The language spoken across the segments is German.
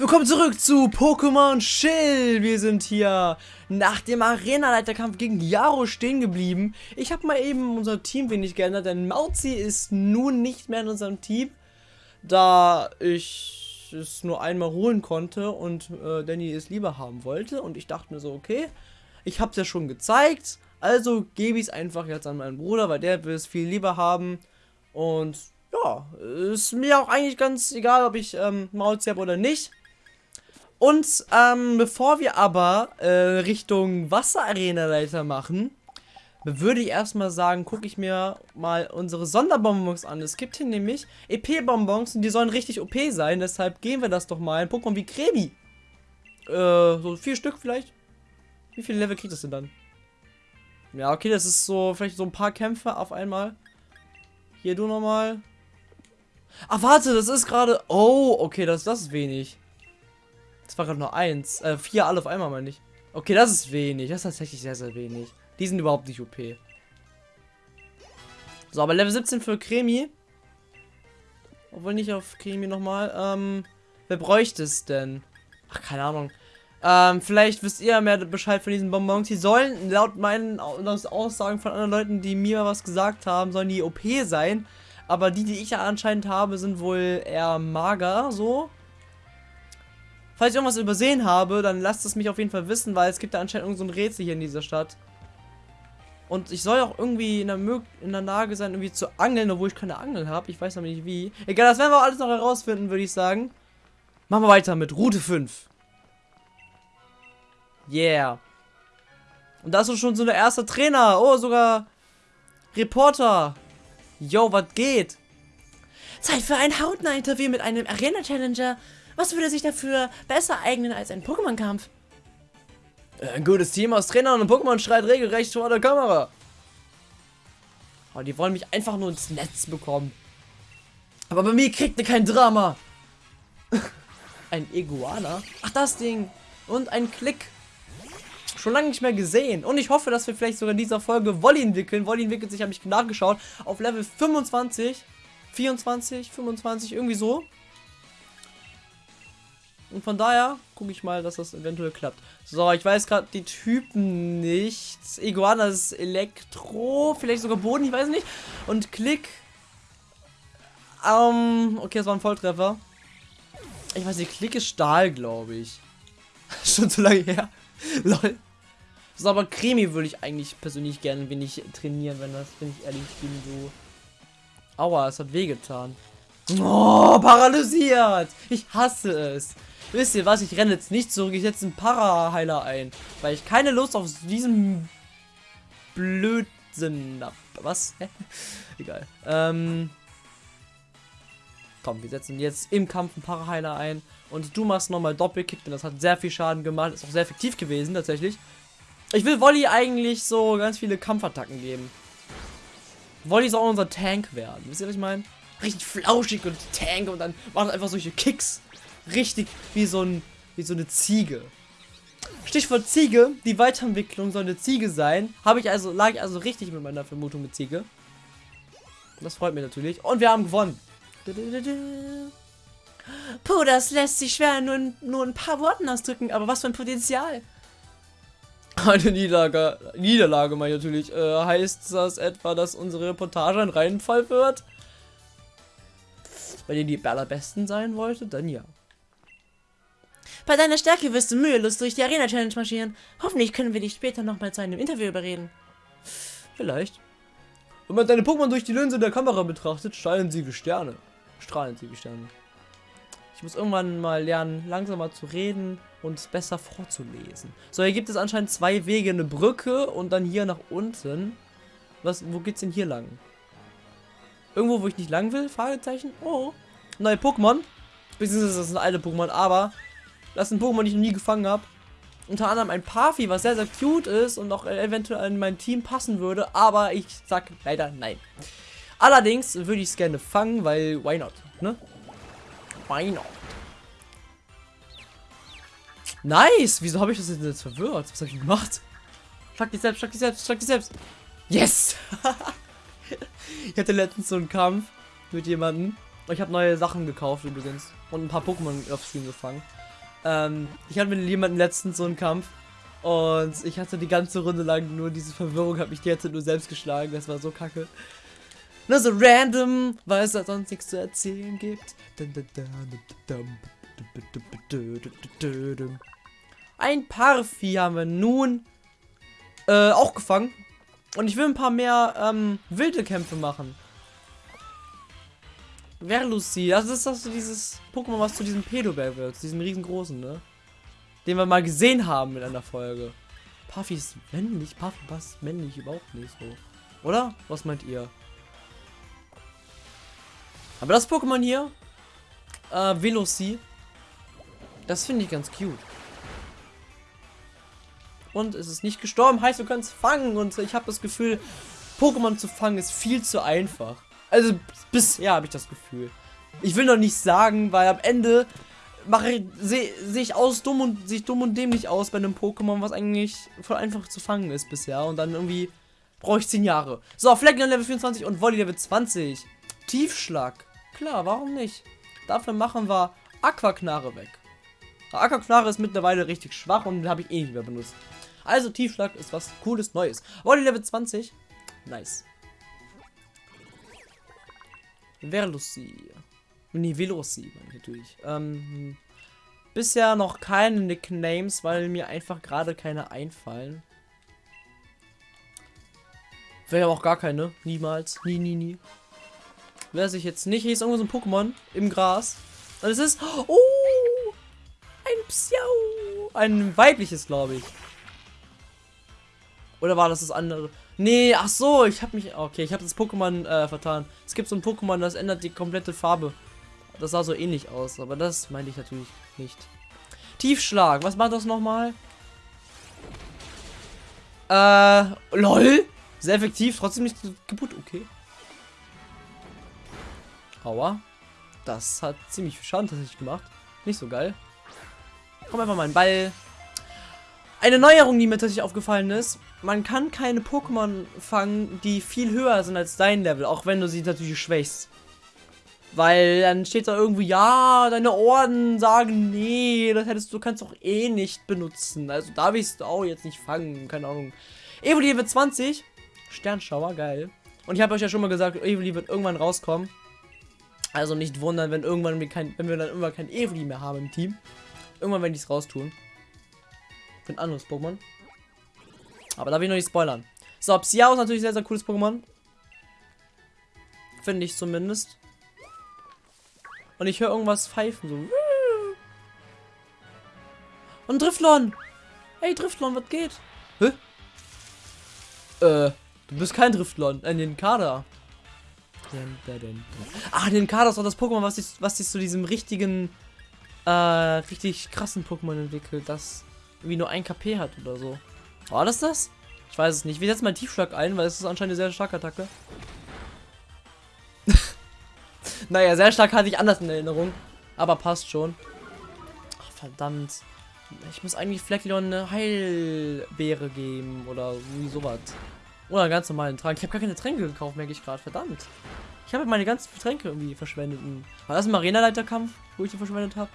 Willkommen zurück zu Pokémon Chill. Wir sind hier nach dem Arena-Leiterkampf gegen Yaro stehen geblieben. Ich habe mal eben unser Team wenig geändert, denn Mauzi ist nun nicht mehr in unserem Team, da ich es nur einmal holen konnte und äh, Danny es lieber haben wollte. Und ich dachte mir so, okay, ich habe es ja schon gezeigt, also gebe ich es einfach jetzt an meinen Bruder, weil der will es viel lieber haben. Und ja, ist mir auch eigentlich ganz egal, ob ich ähm, Mauzi habe oder nicht. Und ähm, bevor wir aber äh, Richtung Wasserarena-Leiter machen, würde ich erstmal sagen, gucke ich mir mal unsere Sonderbonbons an. Es gibt hier nämlich EP-Bonbons und die sollen richtig OP sein. Deshalb gehen wir das doch mal. Ein Pokémon wie Krebi. Äh, so vier Stück vielleicht. Wie viele Level kriegt das denn dann? Ja, okay, das ist so, vielleicht so ein paar Kämpfe auf einmal. Hier du nochmal. Ach, warte, das ist gerade... Oh, okay, das, das ist wenig. Das war gerade nur eins. Äh, vier alle auf einmal, meine ich. Okay, das ist wenig. Das ist tatsächlich sehr, sehr wenig. Die sind überhaupt nicht OP. So, aber Level 17 für Cremi. Obwohl nicht auf Cremi nochmal. Ähm, wer bräuchte es denn? Ach, keine Ahnung. Ähm, vielleicht wisst ihr mehr Bescheid von diesen Bonbons. Die sollen, laut meinen Aussagen von anderen Leuten, die mir was gesagt haben, sollen die OP sein. Aber die, die ich ja anscheinend habe, sind wohl eher mager, so. Falls ich irgendwas übersehen habe, dann lasst es mich auf jeden Fall wissen, weil es gibt da anscheinend so ein Rätsel hier in dieser Stadt. Und ich soll auch irgendwie in der, in der Lage sein, irgendwie zu angeln, obwohl ich keine Angel habe. Ich weiß noch nicht wie. Egal, das werden wir alles noch herausfinden, würde ich sagen. Machen wir weiter mit Route 5. Yeah. Und da ist schon so der erste Trainer. Oh, sogar Reporter. Yo, was geht? Zeit für ein Hautnah-Interview mit einem Arena-Challenger. Was würde sich dafür besser eignen als ein Pokémon-Kampf? Ein gutes Team aus Trainern und Pokémon schreit regelrecht vor der Kamera. Oh, die wollen mich einfach nur ins Netz bekommen. Aber bei mir kriegt ihr kein Drama. ein Iguana? Ach, das Ding. Und ein Klick. Schon lange nicht mehr gesehen. Und ich hoffe, dass wir vielleicht sogar in dieser Folge Wolli entwickeln. Wolli entwickelt sich, habe ich nachgeschaut, auf Level 25, 24, 25, irgendwie so. Und von daher gucke ich mal, dass das eventuell klappt. So, ich weiß gerade die Typen nicht. Iguana ist Elektro, vielleicht sogar Boden, ich weiß nicht. Und Klick. Ähm, okay, das war ein Volltreffer. Ich weiß nicht, Klick ist Stahl, glaube ich. Schon zu lange her. Lol. So, aber Cremi würde ich eigentlich persönlich gerne wenig trainieren, wenn das, wenn ich ehrlich bin, so. Aua, es hat wehgetan. Oh, paralysiert! Ich hasse es. Wisst ihr was? Ich renne jetzt nicht zurück. Ich setze einen Para-Heiler ein. Weil ich keine Lust auf diesen Blödsinn habe. Was? Egal. Ähm. Komm, wir setzen jetzt im Kampf einen Para-Heiler ein. Und du machst nochmal Doppelkick, denn das hat sehr viel Schaden gemacht. Ist auch sehr effektiv gewesen, tatsächlich. Ich will Wolli eigentlich so ganz viele Kampfattacken geben. Wolli soll auch unser Tank werden. Wisst ihr, was ich meine? Richtig flauschig und Tank und dann macht einfach solche Kicks richtig wie so, ein, wie so eine Ziege. Stichwort Ziege, die Weiterentwicklung soll eine Ziege sein. Habe ich also, lag ich also richtig mit meiner Vermutung mit Ziege. Das freut mich natürlich. Und wir haben gewonnen. Puh, das lässt sich schwer nur, in, nur ein paar Worten ausdrücken, aber was für ein Potenzial. Eine Niederlage, Niederlage meine ich natürlich. Äh, heißt das etwa, dass unsere Reportage ein Reinfall wird? Wenn ihr die allerbesten sein wolltet, dann ja. Bei deiner Stärke wirst du mühelos durch die Arena-Challenge marschieren. Hoffentlich können wir dich später nochmal zu einem Interview überreden. Vielleicht. Wenn man deine Pokémon durch die Linse der Kamera betrachtet, strahlen sie wie Sterne. Strahlen sie wie Sterne. Ich muss irgendwann mal lernen, langsamer zu reden und es besser vorzulesen. So, hier gibt es anscheinend zwei Wege. Eine Brücke und dann hier nach unten. Was, wo geht's denn hier lang? Irgendwo, wo ich nicht lang will? Fragezeichen. Oh. Neue Pokémon. Beziehungsweise das sind alte Pokémon, aber das ist ein Pokémon, die ich noch nie gefangen habe. Unter anderem ein Parfi, was sehr, sehr cute ist und auch eventuell in mein Team passen würde. Aber ich sag leider nein. Allerdings würde ich es gerne fangen, weil why not, ne? Why not? Nice! Wieso habe ich das jetzt verwirrt? Was habe ich gemacht? Schlag dich selbst, schlag dich selbst, schlag dich selbst. Yes! ich hatte letztens so einen Kampf mit jemandem. Ich habe neue Sachen gekauft übrigens. Und ein paar Pokémon auf Stream gefangen. Ähm, ich hatte mit jemandem letztens so einen Kampf und ich hatte die ganze Runde lang nur diese Verwirrung, habe mich die ganze nur selbst geschlagen. Das war so kacke. Nur so random, weil es da sonst nichts zu erzählen gibt. Ein Parfi haben wir nun äh, auch gefangen. Und ich will ein paar mehr ähm, wilde Kämpfe machen. Verlucy, das ist doch so dieses Pokémon, was zu diesem Pedobell wird, diesem riesengroßen, ne? Den wir mal gesehen haben in einer Folge. Puffy ist männlich, Puffy passt männlich überhaupt nicht so. Oder? Was meint ihr? Aber das Pokémon hier, äh, Veloci, das finde ich ganz cute. Und es ist nicht gestorben, heißt, können es fangen. Und ich habe das Gefühl, Pokémon zu fangen ist viel zu einfach. Also bisher habe ich das Gefühl. Ich will noch nicht sagen, weil am Ende mache sehe seh ich aus dumm und sich dumm und dämlich aus bei einem Pokémon, was eigentlich voll einfach zu fangen ist bisher. Und dann irgendwie brauche ich 10 Jahre. So, Flecken Level 24 und Volley Level 20. Tiefschlag. Klar, warum nicht? Dafür machen wir Aquaknarre weg. Aquaknarre ist mittlerweile richtig schwach und habe ich eh nicht mehr benutzt. Also Tiefschlag ist was cooles Neues. Volley Level 20. Nice. Verlucy. Nee, Veloci, natürlich. Ähm, bisher noch keine Nicknames, weil mir einfach gerade keine einfallen. Wäre auch gar keine. Niemals. Nie, nie, nie. Wer sich jetzt nicht, hier ist irgendwo so ein Pokémon im Gras. Und es ist. Oh! Ein Psiau! Ein weibliches, glaube ich. Oder war das das andere? Nee, ach so, ich habe mich. Okay, ich habe das Pokémon äh, vertan. Es gibt so ein Pokémon, das ändert die komplette Farbe. Das sah so ähnlich aus, aber das meinte ich natürlich nicht. Tiefschlag, was macht das nochmal? Äh, lol. Sehr effektiv, trotzdem nicht kaputt, okay. Aua. Das hat ziemlich viel Schaden tatsächlich gemacht. Nicht so geil. Komm einfach mal ein Ball. Eine Neuerung, die mir tatsächlich aufgefallen ist. Man kann keine Pokémon fangen, die viel höher sind als dein Level, auch wenn du sie natürlich schwächst. Weil dann steht da irgendwie, ja, deine Orden sagen, nee, das hättest du kannst doch eh nicht benutzen. Also da willst du auch jetzt nicht fangen, keine Ahnung. Evoli wird 20. Sternschauer, geil. Und ich habe euch ja schon mal gesagt, Evoli wird irgendwann rauskommen. Also nicht wundern, wenn irgendwann wir kein, wenn wir dann irgendwann kein Evoli mehr haben im Team. Irgendwann werde ich es raustun. Für ein anderes Pokémon. Aber da will ich noch nicht spoilern. So, Psiao ist natürlich sehr, sehr cooles Pokémon. Finde ich zumindest. Und ich höre irgendwas pfeifen. So. Und Driftlon. Hey, Driftlon, was geht? Hä? Äh, du bist kein Driftlon. Äh, den Kader. Ah, den Kader ist auch das Pokémon, was sich, was sich zu diesem richtigen, äh, richtig krassen Pokémon entwickelt, das wie nur ein KP hat oder so. War das das? Ich weiß es nicht. Wir setzen mal Tiefschlag ein, weil es ist anscheinend eine sehr starke Attacke. Naja, sehr stark hatte ich anders in Erinnerung. Aber passt schon. Ach, verdammt. Ich muss eigentlich Fleckleon eine Heilbeere geben oder wie sowas. Oder einen ganz normalen Trank. Ich habe gar keine Tränke gekauft, merke ich gerade. Verdammt. Ich habe meine ganzen Tränke irgendwie verschwendet. War das ein Arena-Leiterkampf, wo ich die verschwendet habe?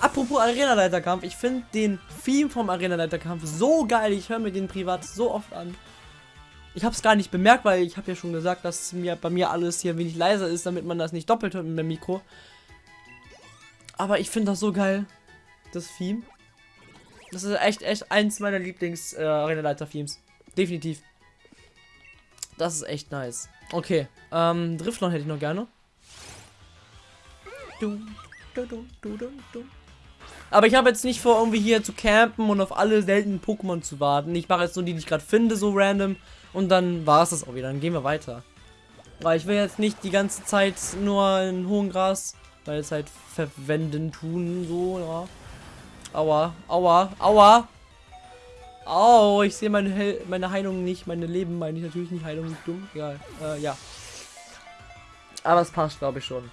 Apropos Arena-Leiterkampf, ich finde den Theme vom Arena-Leiterkampf so geil. Ich höre mir den privat so oft an. Ich habe es gar nicht bemerkt, weil ich habe ja schon gesagt, dass mir bei mir alles hier wenig leiser ist, damit man das nicht doppelt hört mit dem Mikro. Aber ich finde das so geil, das Theme. Das ist echt, echt eins meiner lieblings äh. Definitiv. Das ist echt nice. Okay, ähm, Driftlon hätte ich noch gerne. Aber ich habe jetzt nicht vor, irgendwie hier zu campen und auf alle seltenen Pokémon zu warten. Ich mache jetzt nur die, die ich gerade finde, so random. Und dann war es das auch wieder. Dann gehen wir weiter. Weil ich will jetzt nicht die ganze Zeit nur in hohen Gras meine Zeit verwenden tun. So, ja. Aua, aua, aua. Au, ich sehe meine, meine Heilung nicht. Meine Leben meine ich natürlich nicht. Heilung ist dumm. Egal. Äh, ja. Aber es passt, glaube ich, schon.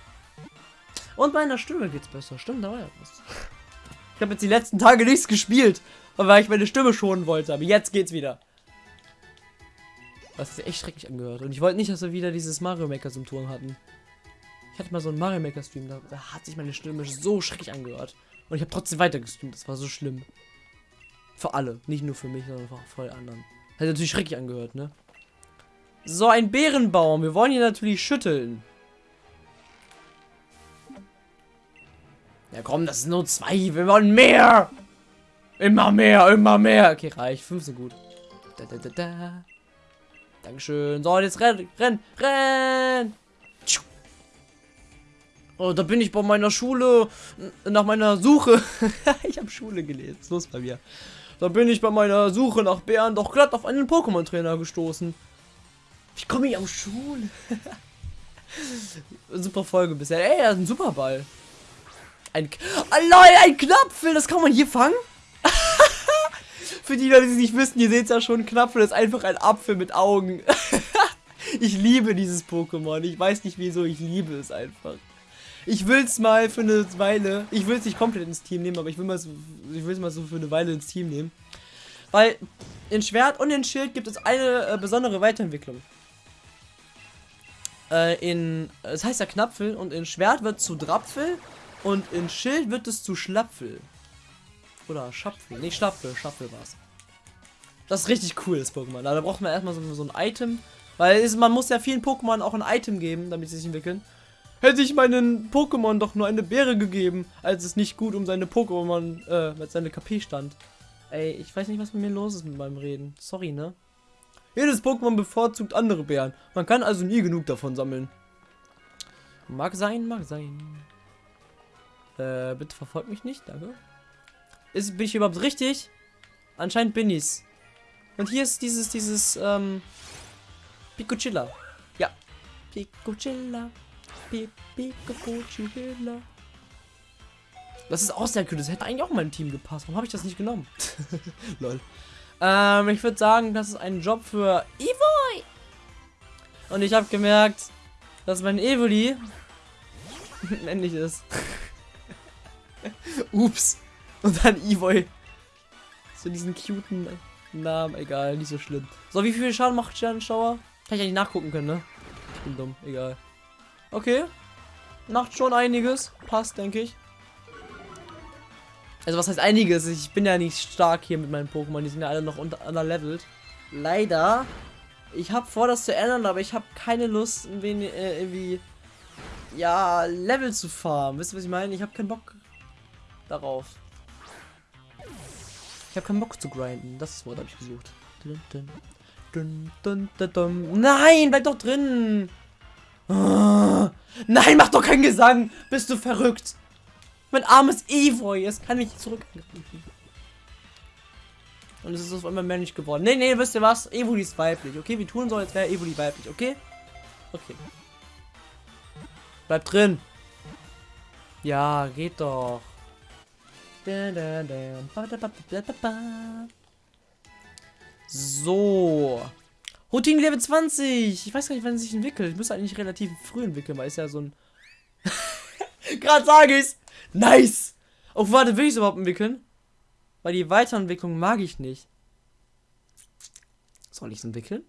Und meiner Stimme geht's besser. Stimmt, da war ja was. Ich habe jetzt die letzten Tage nichts gespielt, weil ich meine Stimme schonen wollte. Aber jetzt geht's wieder. Was sich echt schrecklich angehört. Und ich wollte nicht, dass wir wieder dieses Mario Maker Symptom hatten. Ich hatte mal so einen Mario Maker Stream, da, da, hat sich meine Stimme so schrecklich angehört. Und ich habe trotzdem weiter gestreamt. Das war so schlimm. Für alle. Nicht nur für mich, sondern auch für alle anderen. Hat natürlich schrecklich angehört, ne? So, ein Bärenbaum. Wir wollen hier natürlich schütteln. Ja, komm, das sind nur zwei. Wir wollen mehr. Immer mehr, immer mehr. Okay, reicht. Fünf sind gut. Da, da, da, da. Dankeschön. So, jetzt renn, renn, renn. Oh, da bin ich bei meiner Schule. Nach meiner Suche. ich habe Schule gelesen. Los bei mir? Da bin ich bei meiner Suche nach Bären doch glatt auf einen Pokémon-Trainer gestoßen. Wie komme ich auf Schule? super Folge bisher. Ey, er ist ein super Ball. Ein, oh, Leute, ein Knapfel, das kann man hier fangen? Für die Leute, die es nicht wissen, ihr seht es ja schon, Knapfel ist einfach ein Apfel mit Augen. ich liebe dieses Pokémon. Ich weiß nicht wieso, ich liebe es einfach. Ich will es mal für eine Weile, ich will es nicht komplett ins Team nehmen, aber ich will mal, es mal so für eine Weile ins Team nehmen. Weil in Schwert und in Schild gibt es eine äh, besondere Weiterentwicklung. Äh, in, es heißt ja Knapfel und in Schwert wird zu Drapfel und in Schild wird es zu Schlapfel. Oder Schapfel. Nee, Schlapfel. Schlapfel war's. Das ist richtig cool, das Pokémon. Da braucht man erstmal so, so ein Item. Weil es, man muss ja vielen Pokémon auch ein Item geben, damit sie sich entwickeln. Hätte ich meinen Pokémon doch nur eine Beere gegeben, als es nicht gut um seine Pokémon, äh, mit seine KP stand. Ey, ich weiß nicht, was mit mir los ist mit meinem Reden. Sorry, ne? Jedes Pokémon bevorzugt andere Bären. Man kann also nie genug davon sammeln. Mag sein, mag sein. Äh, bitte verfolgt mich nicht, danke. Ist, bin ich überhaupt richtig? Anscheinend bin ich's. Und hier ist dieses, dieses, ähm, Pikuchilla. Ja. Pikuchilla. Pikuchilla. Das ist auch sehr cool. Das hätte eigentlich auch in mein Team gepasst. Warum habe ich das nicht genommen? Lol. Ähm, ich würde sagen, das ist ein Job für Evoy. Und ich habe gemerkt, dass mein Evoli männlich ist. Ups. Und dann Evoy. So diesen cuten Namen. Egal, nicht so schlimm. So, wie viel Schaden macht Sternenschauer? Kann ich eigentlich nachgucken können, ne? Ich bin dumm. Egal. Okay. Macht schon einiges. Passt, denke ich. Also was heißt einiges? Ich bin ja nicht stark hier mit meinen Pokémon. Die sind ja alle noch unter underlevelt. Leider. Ich habe vor, das zu ändern, aber ich habe keine Lust, irgendwie, äh, irgendwie ja, Level zu farmen. Wisst ihr, was ich meine? Ich habe keinen Bock darauf. Ich habe keinen Bock zu grinden. Das Wort habe ich gesucht. Dun, dun, dun, Nein, bleib doch drin. Oh. Nein, mach doch keinen Gesang. Bist du verrückt? Mein armes Evoy, es kann mich zurück. Und es ist auf einmal männlich geworden. Nee, nee, wisst ihr was? Evoli ist weiblich. Okay, wir tun so, als wäre Evoli weiblich, okay? Okay. Bleib drin. Ja, geht doch. So. Routine Level 20. Ich weiß gar nicht, wann es sich entwickelt. Ich müsste eigentlich relativ früh entwickeln, weil es ja so ein... Gerade sage ich's. Nice. Oh, warte, will ich es überhaupt entwickeln? Weil die Weiterentwicklung mag ich nicht. Soll ich es entwickeln?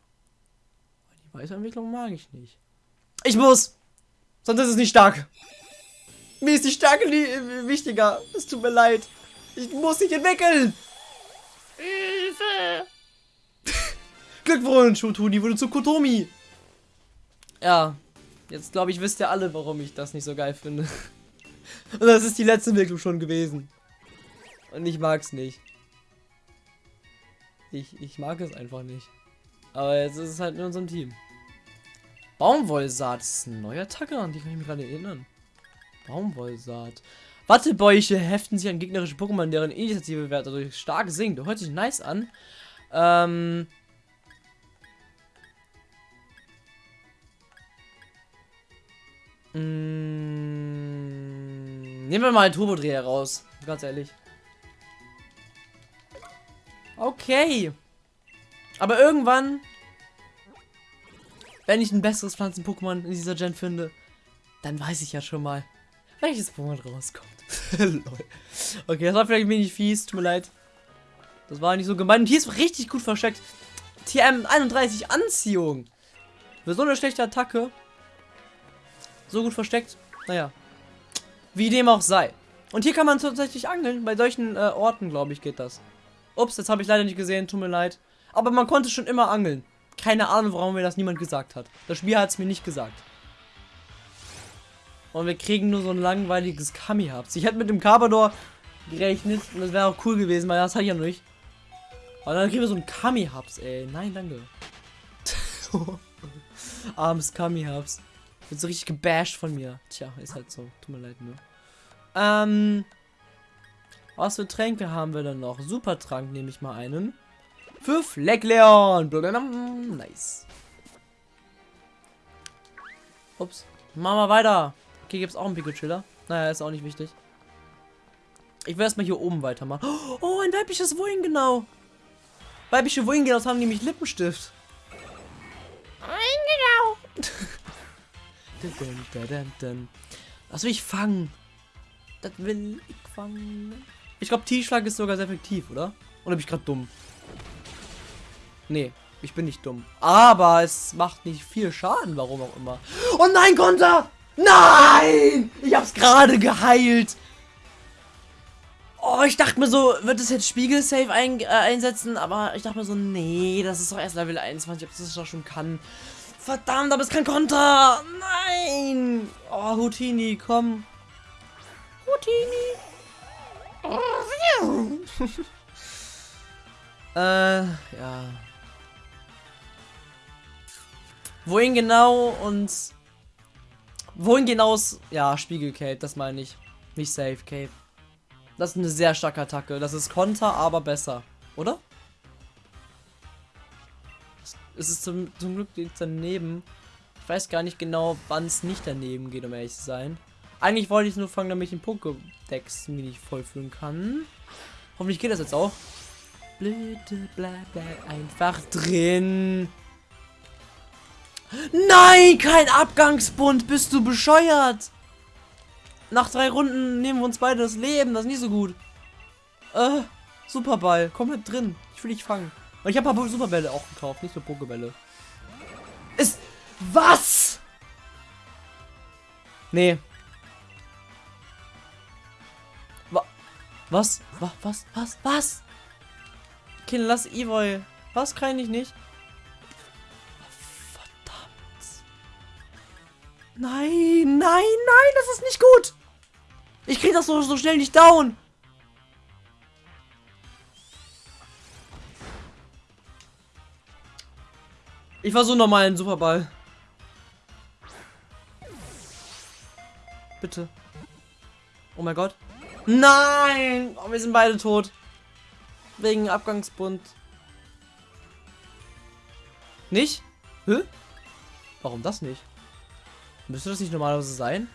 Weil die Weiterentwicklung mag ich nicht. Ich muss! Sonst ist es nicht stark. Mir ist die Stärke wichtiger. Es tut mir leid. Ich muss dich entwickeln. Hilfe! Glückwunsch, Shotuni wurde zu Kotomi. Ja, jetzt glaube ich, wisst ihr alle, warum ich das nicht so geil finde. Und das ist die letzte Entwicklung schon gewesen. Und ich mag es nicht. Ich, ich mag es einfach nicht. Aber jetzt ist es halt in unserem Team. Baumwollsaat ist ein neuer Attacke, an die kann ich mich gerade erinnern. Baumwollsaat. Wattebäuche heften sich an gegnerische Pokémon, deren Initiativewert dadurch stark sinkt. Hört sich nice an. Ähm. Mm, nehmen wir mal einen Turbodreher raus. Ganz ehrlich. Okay. Aber irgendwann, wenn ich ein besseres Pflanzen-Pokémon in dieser Gen finde, dann weiß ich ja schon mal, welches Pokémon rauskommt. okay, das war vielleicht ein wenig fies, tut mir leid. Das war nicht so gemein. Und hier ist richtig gut versteckt. TM31 Anziehung. Für so eine schlechte Attacke. So gut versteckt. Naja. Wie dem auch sei. Und hier kann man tatsächlich angeln. Bei solchen äh, Orten, glaube ich, geht das. Ups, das habe ich leider nicht gesehen, tut mir leid. Aber man konnte schon immer angeln. Keine Ahnung, warum mir das niemand gesagt hat. Das Spiel hat es mir nicht gesagt. Und wir kriegen nur so ein langweiliges Kami-Hubs. Ich hätte mit dem Carbador gerechnet und das wäre auch cool gewesen, weil das hatte ich ja noch nicht. Aber dann kriegen wir so ein Kami-Hubs, ey. Nein, danke. Armes Kami-Hubs. Wird so richtig gebasht von mir. Tja, ist halt so. Tut mir leid, nur. Ähm. Was für Tränke haben wir denn noch? Supertrank nehme ich mal einen. Für Fleckleon. Nice. Ups. Machen wir weiter. Okay, gibt es auch einen Pico-Chiller. Naja, ist auch nicht wichtig. Ich will erstmal hier oben weitermachen. Oh, ein weibliches Wohin genau. Weibliche Wohin genau haben nämlich Lippenstift. Genau. Das will ich fangen. Das will ich fangen. Ich glaube, T-Schlag ist sogar sehr effektiv, oder? Oder bin ich gerade dumm? Nee, ich bin nicht dumm. Aber es macht nicht viel Schaden, warum auch immer. Oh nein, Konter! Nein! Ich hab's gerade geheilt. Oh, ich dachte mir so, wird es jetzt Spiegel-Safe ein, äh, einsetzen? Aber ich dachte mir so, nee, das ist doch erst Level 21, ob das doch schon kann. Verdammt, aber es kann Konter! Nein! Oh, Houtini, komm. Houtini! äh, ja. Wohin genau und Wohin genau ist, ja, Spiegel Cape, das meine ich. Nicht Safe Cape. Das ist eine sehr starke Attacke. Das ist Konter, aber besser. Oder? Es ist zum, zum Glück daneben. Ich weiß gar nicht genau, wann es nicht daneben geht, um ehrlich zu sein. Eigentlich wollte ich nur fangen, damit ich den Pokédex mir nicht vollführen kann. Hoffentlich geht das jetzt auch. Blöde, bleib, bleib einfach drin. Nein, kein Abgangsbund. Bist du bescheuert? Nach drei Runden nehmen wir uns beide das Leben. Das ist nicht so gut. Äh, Superball. Komm mit drin. Ich will dich fangen. Und ich habe aber Superbälle auch gekauft, nicht nur Pokebälle. Ist. Was? Nee. Wa was? Was? Was? Was? Was? Okay, lass Evoy. Was kann ich nicht? Nein, nein, nein, das ist nicht gut. Ich kriege das so, so schnell nicht down. Ich war so normal ein Superball. Bitte. Oh mein Gott. Nein! Oh, wir sind beide tot. Wegen Abgangsbund. Nicht? Hä? Warum das nicht? Müsste das nicht normalerweise sein?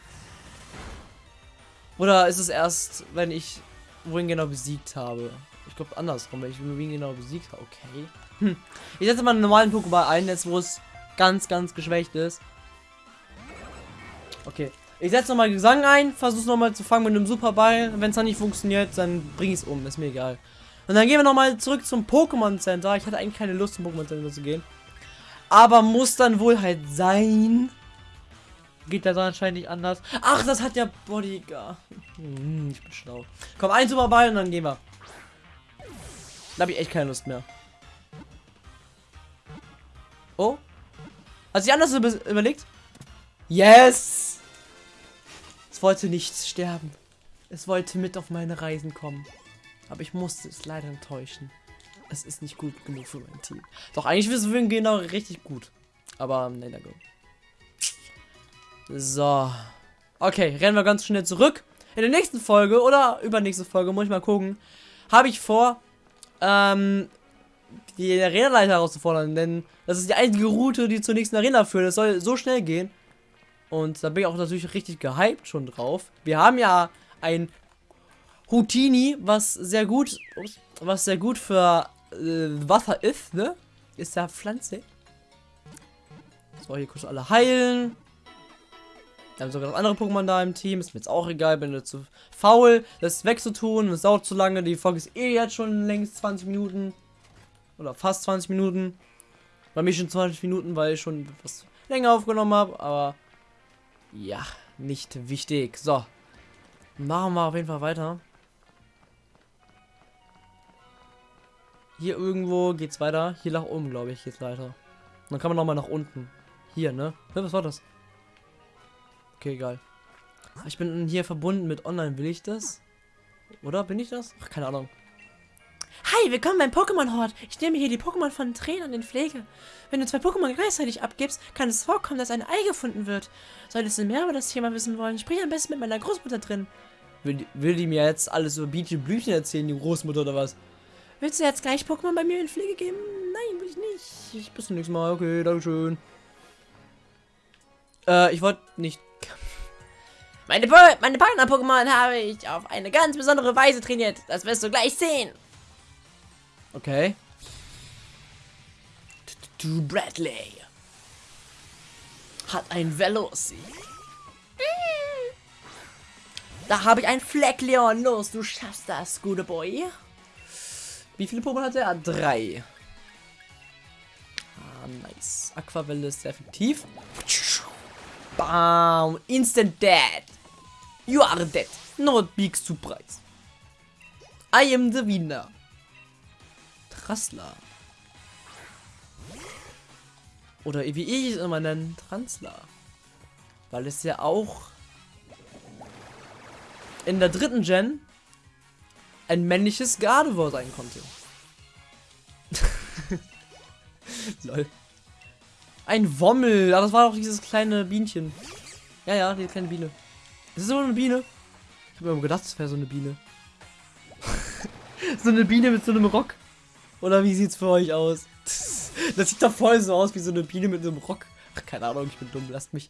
Oder ist es erst, wenn ich wohin genau besiegt habe? Ich glaube andersrum, wenn ich wohin genau besiegt habe. Okay. Hm. Ich setze mal einen normalen Pokéball ein, jetzt wo es ganz, ganz geschwächt ist. Okay. Ich setze nochmal Gesang ein, versuche nochmal zu fangen mit einem Superball. Wenn es dann nicht funktioniert, dann bringe ich es um. Ist mir egal. Und dann gehen wir nochmal zurück zum Pokémon Center. Ich hatte eigentlich keine Lust zum Pokémon Center zu gehen. Aber muss dann wohl halt sein. Geht das anscheinend nicht anders. Ach, das hat ja Bodyguard. Hm, ich bin schlau. Komm, ein Superball und dann gehen wir. Da habe ich echt keine Lust mehr. Oh. Hat sich anders überlegt? Yes! Es wollte nicht sterben. Es wollte mit auf meine Reisen kommen. Aber ich musste es leider enttäuschen. Es ist nicht gut genug für mein Team. Doch, eigentlich wissen wir genau richtig gut. Aber, nein, danke. So. Okay, rennen wir ganz schnell zurück. In der nächsten Folge oder übernächste Folge, muss ich mal gucken, habe ich vor, ähm, die Arena-Leiter herauszufordern, denn das ist die einzige Route, die zur nächsten Arena führt. Es soll so schnell gehen. Und da bin ich auch natürlich richtig gehypt schon drauf. Wir haben ja ein Houtini, was sehr gut, was sehr gut für äh, Wasser ist, ne? Ist ja Pflanze. So, hier kurz alle heilen. Wir haben sogar noch andere Pokémon da im Team. Ist mir jetzt auch egal, bin ich zu faul, das wegzutun. Das dauert zu lange. Die Folge ist eh jetzt schon längst 20 Minuten. Oder fast 20 Minuten. Bei mir schon 20 Minuten, weil ich schon etwas länger aufgenommen habe. Aber ja, nicht wichtig. So. Machen wir auf jeden Fall weiter. Hier irgendwo geht's weiter. Hier nach oben, glaube ich, geht's weiter. Dann kann man noch mal nach unten. Hier, ne? Was war das? Okay, egal. Ich bin hier verbunden mit Online. Will ich das? Oder bin ich das? Ach, keine Ahnung. Hi, willkommen beim Pokémon Hort. Ich nehme hier die Pokémon von Trainern in Pflege. Wenn du zwei Pokémon gleichzeitig abgibst, kann es vorkommen, dass ein Ei gefunden wird. Solltest du mehr über das Thema wissen wollen, sprich am besten mit meiner Großmutter drin. Will, die- will die mir jetzt alles über Bietje Blüchen erzählen, die Großmutter oder was? Willst du jetzt gleich Pokémon bei mir in Pflege geben? Nein, will ich nicht. Ich bis zum nächsten Mal. Okay, dankeschön. Äh, ich wollte nicht. Meine, Po- meine Partner-Pokémon habe ich auf eine ganz besondere Weise trainiert. Das wirst du gleich sehen. Okay. Du Bradley. Hat ein Veloci. Da habe ich einen Fleckleon. Los, du schaffst das, gute Boy. Wie viele Pokémon hat er? Drei. Ah, nice. Aquavelle ist sehr effektiv. Bam. Instant dead. You are dead. Not big surprise. I am the winner. Trassler. Oder wie ich es immer nenne, Transler. Weil es ja auch in der dritten Gen ein männliches Gardevoir sein konnte. Lol. Ein Wommel. Ah, das war doch dieses kleine Bienchen. Ja, ja, die kleine Biene. Ist das so eine Biene? Ich habe mir gedacht, es wäre so eine Biene. so eine Biene mit so einem Rock. Oder wie sieht's für euch aus? Das sieht doch voll so aus wie so eine Biene mit einem Rock. Ach, keine Ahnung, ich bin dumm, lasst mich.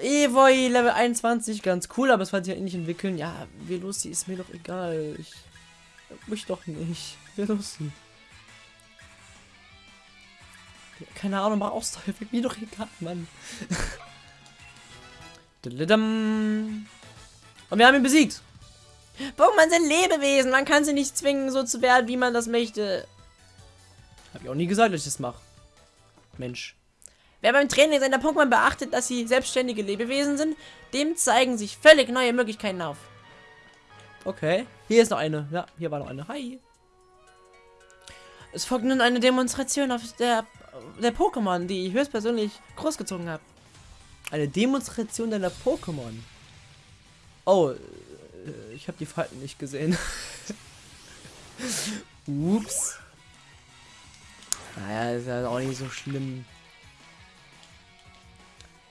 Evoy Level 21, ganz cool, aber es wird sich ja eh nicht entwickeln. Ja, Veloci ist mir doch egal. Ich mich doch nicht. Veloci. Keine Ahnung, mach Ausdauer, wird mir doch egal, Mann. Und wir haben ihn besiegt. Pokémon sind Lebewesen. Man kann sie nicht zwingen, so zu werden, wie man das möchte. Hab ich auch nie gesagt, dass ich das mache. Mensch. Wer beim Training seiner Pokémon beachtet, dass sie selbstständige Lebewesen sind, dem zeigen sich völlig neue Möglichkeiten auf. Okay. Hier ist noch eine. Ja, hier war noch eine. Hi. Es folgt nun eine Demonstration auf der, der Pokémon, die ich höchstpersönlich großgezogen habe. Eine Demonstration deiner Pokémon. Oh, äh, ich habe die Falten nicht gesehen. Ups. Naja, ist ja auch nicht so schlimm.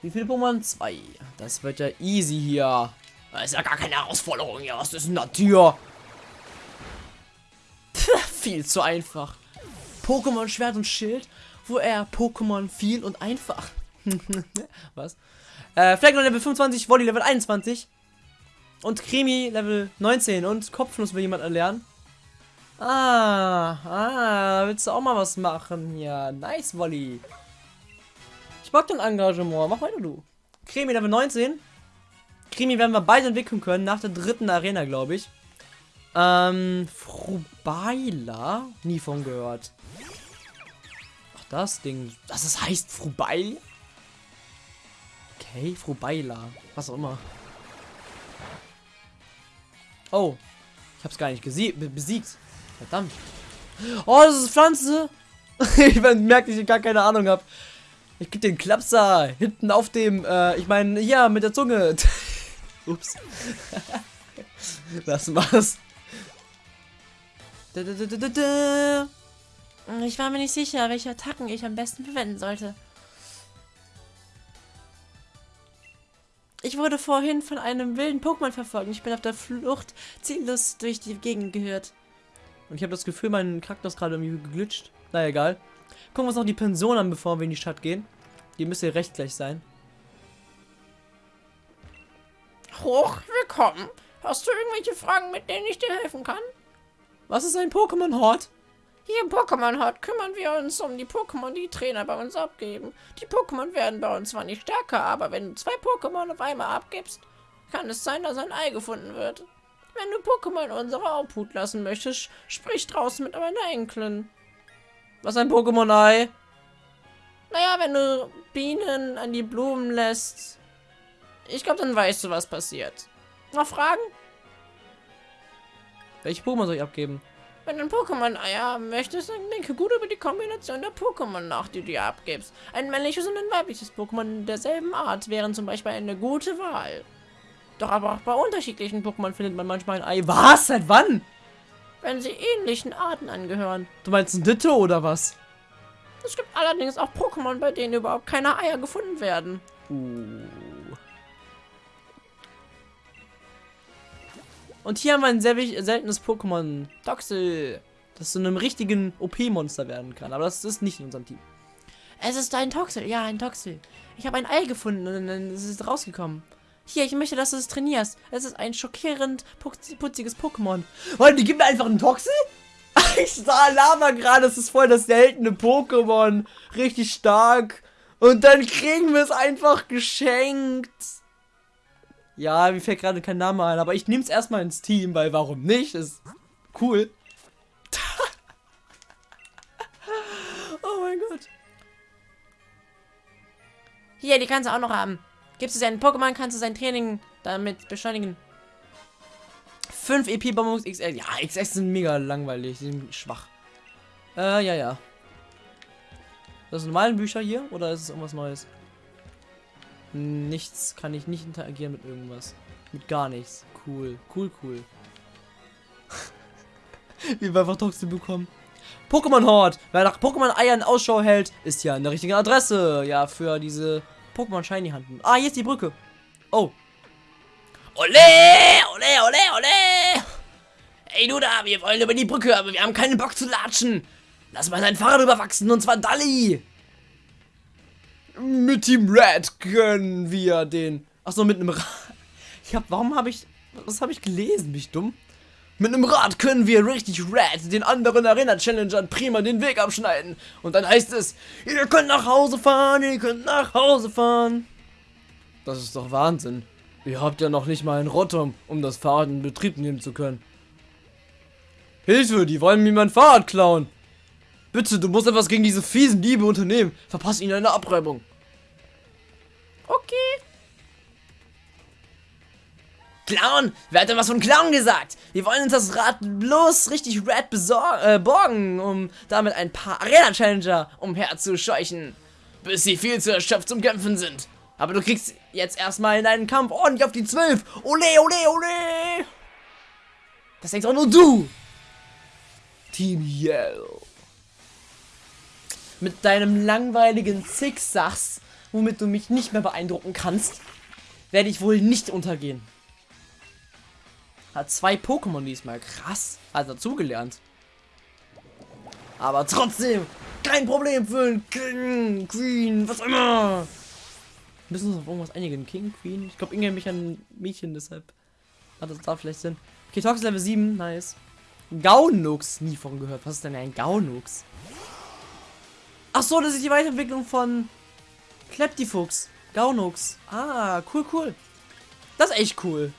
Wie viele Pokémon? Zwei. Das wird ja easy hier. Das ist ja gar keine Herausforderung hier. Was ist denn das? Viel zu einfach. Pokémon Schwert und Schild, wo er Pokémon viel und einfach. Was? Äh, Fleckner Level 25, Volley Level 21. Und Krimi Level 19. Und Kopfnuss will jemand erlernen. Ah, ah, willst du auch mal was machen? Ja, nice, Volley. Ich mag dein Engagement. Mach weiter, du. Krimi Level 19. Krimi werden wir beide entwickeln können, nach der dritten Arena, glaube ich. Ähm, Frubaila? Nie von gehört. Ach, das Ding. Das ist, heißt Frubaila? Okay, Frubaila. Was auch immer. Oh. Ich hab's gar nicht besiegt. Verdammt. Oh, das ist Pflanze. ich merke, dass ich gar keine Ahnung hab. Ich krieg den Klapser hinten auf dem, äh, ich meine, ja, mit der Zunge. Ups. Lass mal's. Da, da, da, da, da, da. Ich war mir nicht sicher, welche Attacken ich am besten verwenden sollte. Ich wurde vorhin von einem wilden Pokémon verfolgt. Ich bin auf der Flucht ziellos durch die Gegend gehört. Und ich habe das Gefühl, mein Charakter ist gerade irgendwie geglitscht. Na egal. Gucken wir uns noch die Pension an, bevor wir in die Stadt gehen. Die müsste recht gleich sein. Hoch, willkommen. Hast du irgendwelche Fragen, mit denen ich dir helfen kann? Was ist ein Pokémon-Hort? Hier im Pokémon Hort kümmern wir uns um die Pokémon, die Trainer bei uns abgeben. Die Pokémon werden bei uns zwar nicht stärker, aber wenn du zwei Pokémon auf einmal abgibst, kann es sein, dass ein Ei gefunden wird. Wenn du Pokémon unsere Obhut lassen möchtest, sprich draußen mit meiner Enkelin. Was ein Pokémon-Ei? Naja, wenn du Bienen an die Blumen lässt, ich glaube, dann weißt du, was passiert. Noch Fragen? Welche Pokémon soll ich abgeben? Wenn du ein Pokémon-Ei haben möchtest, dann denke gut über die Kombination der Pokémon nach, die du dir abgibst. Ein männliches und ein weibliches Pokémon derselben Art wären zum Beispiel eine gute Wahl. Doch aber auch bei unterschiedlichen Pokémon findet man manchmal ein Ei. Was? Seit wann? Wenn sie ähnlichen Arten angehören. Du meinst ein Ditto oder was? Es gibt allerdings auch Pokémon, bei denen überhaupt keine Eier gefunden werden. Uh. Und hier haben wir ein sehr seltenes Pokémon. Toxel. Das zu einem richtigen OP-Monster werden kann. Aber das ist nicht in unserem Team. Es ist ein Toxel. Ja, ein Toxel. Ich habe ein Ei gefunden und dann ist es rausgekommen. Hier, ich möchte, dass du es trainierst. Es ist ein schockierend putziges Pokémon. Und die gibt mir einfach einen Toxel? Ich sah Lava gerade, es ist voll das seltene Pokémon. Richtig stark. Und dann kriegen wir es einfach geschenkt. Ja, mir fällt gerade kein Name ein, aber ich nehme es erstmal ins Team, weil warum nicht? Ist cool. oh mein Gott. Hier, die kannst du auch noch haben. Gibst du seinen Pokémon, kannst du sein Training damit beschleunigen. 5 EP Bonbons XL. Ja, XS sind mega langweilig, die sind schwach. Äh, ja, ja. Das sind normale Bücher hier oder ist es irgendwas Neues? Nichts, kann ich nicht interagieren mit irgendwas. Mit gar nichts. Cool, cool, cool. Wie wir einfach Toxin bekommen. Pokémon Hort. Wer nach Pokémon-Eiern Ausschau hält, ist ja eine richtige Adresse. Ja, für diese Pokémon Shiny Handen. Ah, hier ist die Brücke. Oh. Ole, ole, ole, ole. Ey, du da, wir wollen über die Brücke, aber wir haben keinen Bock zu latschen. Lass mal dein Fahrrad überwachsen, und zwar Dalli. Mit Team Red können wir den... Achso, mit einem Rad. Ich hab, warum habe ich... Was habe ich gelesen? Bin ich dumm? Mit einem Rad können wir richtig Red den anderen Arena-Challengern prima den Weg abschneiden. Und dann heißt es, ihr könnt nach Hause fahren, ihr könnt nach Hause fahren. Das ist doch Wahnsinn. Ihr habt ja noch nicht mal ein Rotom, um das Fahrrad in Betrieb nehmen zu können. Hilfe, die wollen mir mein Fahrrad klauen. Bitte, du musst etwas gegen diese fiesen Diebe unternehmen. Verpass ihnen eine Abreibung. Okay. Clown? Wer hat denn was von Clown gesagt? Wir wollen uns das Rad bloß richtig red äh, borgen, um damit ein paar Arena-Challenger umherzuscheuchen. Bis sie viel zu erschöpft zum Kämpfen sind. Aber du kriegst jetzt erstmal in deinen Kampf ordentlich auf die 12. Ole, ole, ole. Das denkst auch nur du. Team Yell. Mit deinem langweiligen Zigzags, womit du mich nicht mehr beeindrucken kannst, werde ich wohl nicht untergehen. Hat zwei Pokémon diesmal. Krass. Hat dazugelernt. Aber trotzdem, kein Problem für einen King, Queen, was immer. Müssen uns auf irgendwas einigen. King, Queen. Ich glaube, Inge mich ein Mädchen, deshalb hat das da vielleicht Sinn. Okay, Tox Level 7, nice. Gaunux, nie von gehört. Was ist denn ein Gaunux? Ach so, das ist die Weiterentwicklung von Kleptifuchs. Gaunux. Ah, cool, cool. Das ist echt cool.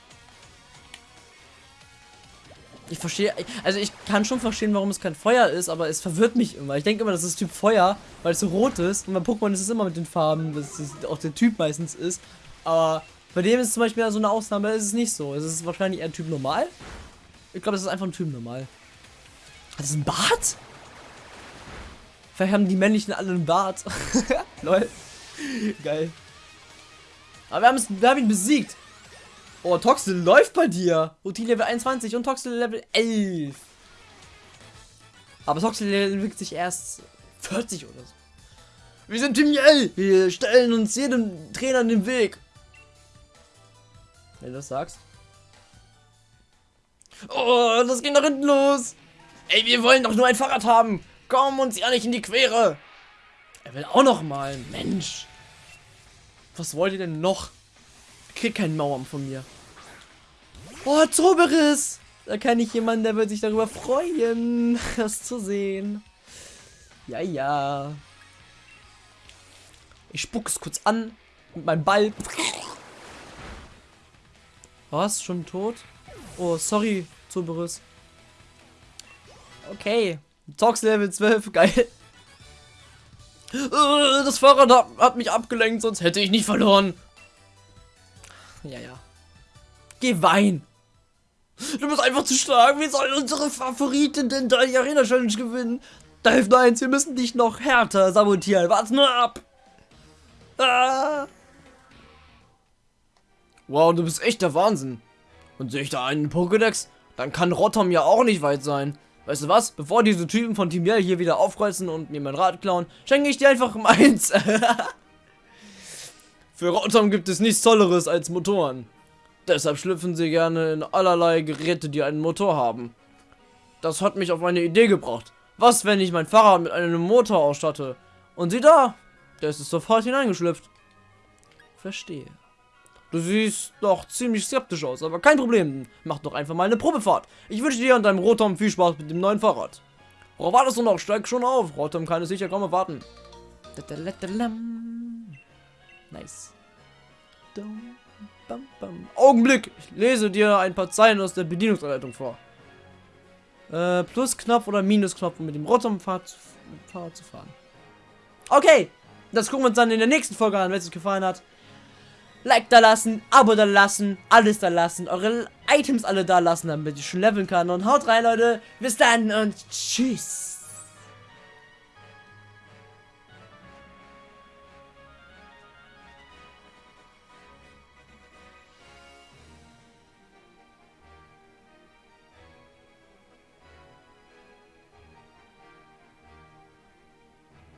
Ich verstehe, also ich kann schon verstehen, warum es kein Feuer ist, aber es verwirrt mich immer. Ich denke immer, das ist Typ Feuer, weil es so rot ist. Und bei Pokémon ist es immer mit den Farben, dass auch der Typ meistens ist. Aber bei dem ist es zum Beispiel so eine Ausnahme, ist es nicht so. Es ist wahrscheinlich eher Typ normal. Ich glaube, es ist einfach ein Typ normal. Hat es ein Bart? Vielleicht haben die männlichen alle einen Bart. Lol. Geil. Aber wir, wir haben ihn besiegt. Oh, Toxel läuft bei dir. Routine Level 21 und Toxel Level 11. Aber Toxel entwickelt sich erst 40 oder so. Wir sind Team Yell. Wir stellen uns jedem Trainer in den Weg. Wenn du das sagst. Oh, das geht nach hinten los. Ey, wir wollen doch nur ein Fahrrad haben. Komm uns ja nicht in die Quere. Er will auch noch mal. Mensch. Was wollt ihr denn noch? krieg keinen Mauern von mir. Oh, Zoberis! Da kann ich jemanden, der wird sich darüber freuen, das zu sehen. Ja, ja. Ich spuck es kurz an mit meinem Ball. Was? Schon tot? Oh, sorry, Zoberis. Okay. Tox Level 12, geil. Äh, das Fahrrad hat, mich abgelenkt, sonst hätte ich nicht verloren. Ja, ja. Geh wein. Du bist einfach zu stark. Wie soll unsere Favoritin denn da die Arena Challenge gewinnen? Da hilft eins, wir müssen dich noch härter sabotieren. Warte nur ab. Ah. Wow, du bist echt der Wahnsinn. Und sehe ich da einen Pokédex? Dann kann Rotom ja auch nicht weit sein. Weißt du was? Bevor diese Typen von Team Yell hier wieder aufkreuzen und mir mein Rad klauen, schenke ich dir einfach meins. Für Rotom gibt es nichts Tolleres als Motoren. Deshalb schlüpfen sie gerne in allerlei Geräte, die einen Motor haben. Das hat mich auf eine Idee gebracht. Was, wenn ich mein Fahrrad mit einem Motor ausstatte? Und sieh da, der ist sofort hineingeschlüpft. Verstehe. Du siehst doch ziemlich skeptisch aus, aber kein Problem. Mach doch einfach mal eine Probefahrt. Ich wünsche dir und deinem Rotom viel Spaß mit dem neuen Fahrrad. Worauf wartest du noch? Steig schon auf. Rotom kann es sicher kaum erwarten. Nice. Augenblick! Ich lese dir ein paar Zeilen aus der Bedienungsanleitung vor. Äh, Plusknopf oder Minusknopf, um mit dem Rotom-Fahrrad zu fahren. Okay, das gucken wir uns dann in der nächsten Folge an, wenn es euch gefallen hat. Like da lassen, Abo da lassen, alles da lassen, eure Items alle da lassen, damit ich schon leveln kann. Und haut rein, Leute. Bis dann und tschüss.